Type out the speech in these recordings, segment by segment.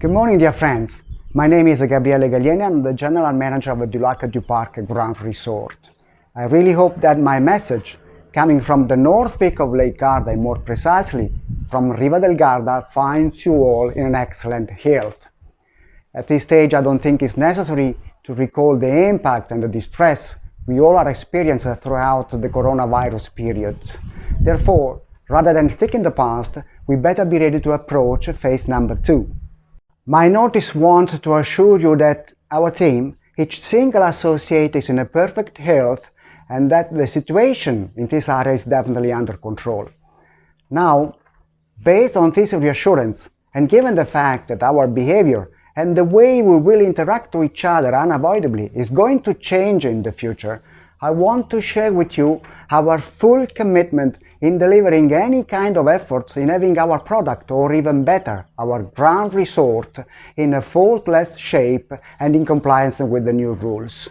Good morning, dear friends. My name is Gabriele Gaglieni. I'm the General Manager of the Du Lac du Parc Grand Resort. I really hope that my message, coming from the north peak of Lake Garda, and more precisely from Riva del Garda, finds you all in an excellent health. At this stage, I don't think it's necessary to recall the impact and the distress we all are experiencing throughout the coronavirus period. Therefore, rather than stick in the past, we better be ready to approach phase number two. My notice wants to assure you that our team, each single associate is in a perfect health and that the situation in this area is definitely under control. Now, based on this reassurance and given the fact that our behavior and the way we will interact with each other unavoidably is going to change in the future, I want to share with you our full commitment in delivering any kind of efforts in having our product or even better, our Grand Resort in a faultless shape and in compliance with the new rules.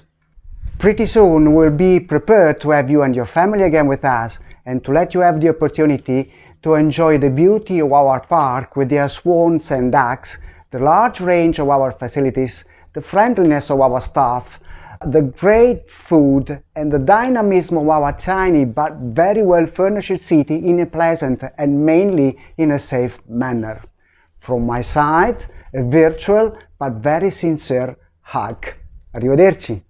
Pretty soon we'll be prepared to have you and your family again with us and to let you have the opportunity to enjoy the beauty of our park with their swans and ducks, the large range of our facilities, the friendliness of our staff, the great food and the dynamism of our tiny but very well furnished city in a pleasant and mainly in a safe manner. From my side, a virtual but very sincere hug. Arrivederci.